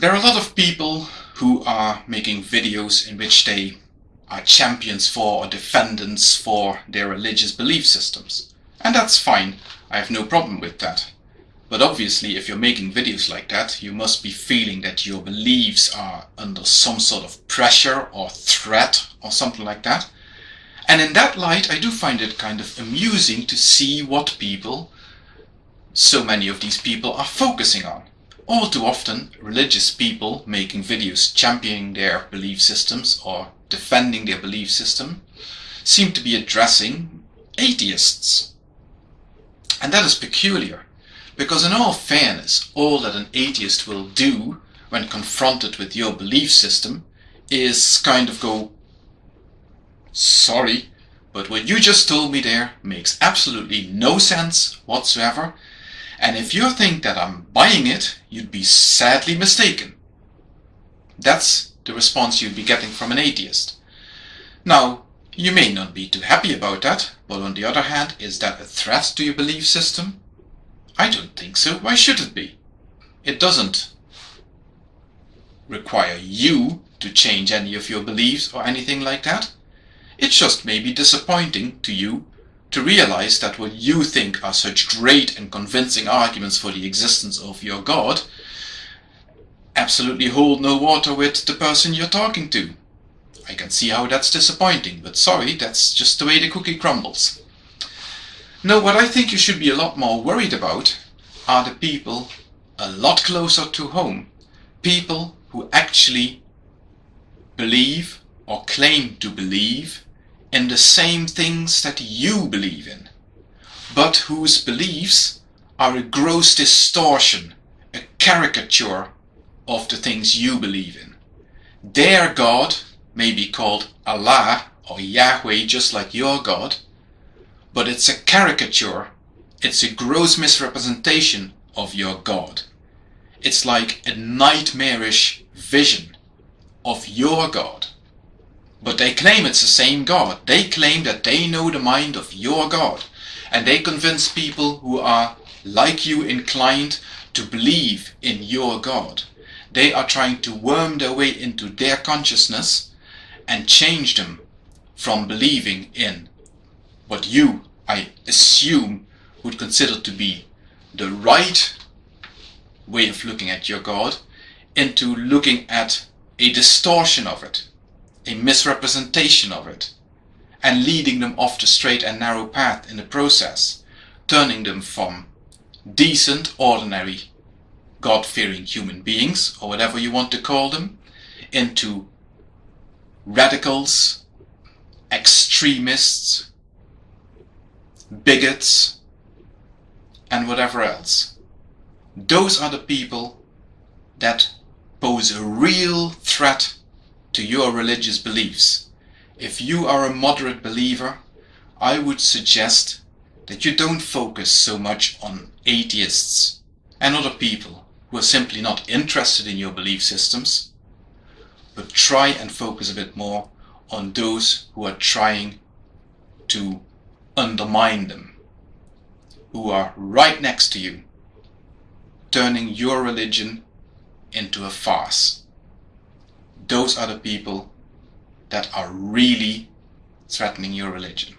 There are a lot of people who are making videos in which they are champions for or defendants for their religious belief systems. And that's fine, I have no problem with that. But obviously if you're making videos like that, you must be feeling that your beliefs are under some sort of pressure or threat or something like that. And in that light, I do find it kind of amusing to see what people, so many of these people are focusing on. All too often, religious people making videos championing their belief systems or defending their belief system seem to be addressing atheists. And that is peculiar, because in all fairness, all that an atheist will do when confronted with your belief system is kind of go, sorry, but what you just told me there makes absolutely no sense whatsoever, and if you think that I'm buying it, you'd be sadly mistaken. That's the response you'd be getting from an atheist. Now, you may not be too happy about that, but on the other hand, is that a threat to your belief system? I don't think so. Why should it be? It doesn't require you to change any of your beliefs or anything like that. It just may be disappointing to you to realize that what you think are such great and convincing arguments for the existence of your God absolutely hold no water with the person you're talking to. I can see how that's disappointing, but sorry, that's just the way the cookie crumbles. No, what I think you should be a lot more worried about are the people a lot closer to home. People who actually believe or claim to believe in the same things that you believe in, but whose beliefs are a gross distortion, a caricature of the things you believe in. Their God may be called Allah or Yahweh just like your God, but it's a caricature, it's a gross misrepresentation of your God. It's like a nightmarish vision of your God. But they claim it's the same God. They claim that they know the mind of your God. And they convince people who are like you inclined to believe in your God. They are trying to worm their way into their consciousness and change them from believing in what you, I assume, would consider to be the right way of looking at your God into looking at a distortion of it a misrepresentation of it, and leading them off the straight and narrow path in the process, turning them from decent, ordinary, God-fearing human beings, or whatever you want to call them, into radicals, extremists, bigots, and whatever else. Those are the people that pose a real threat to your religious beliefs. If you are a moderate believer, I would suggest that you don't focus so much on atheists and other people who are simply not interested in your belief systems, but try and focus a bit more on those who are trying to undermine them, who are right next to you, turning your religion into a farce those are the people that are really threatening your religion.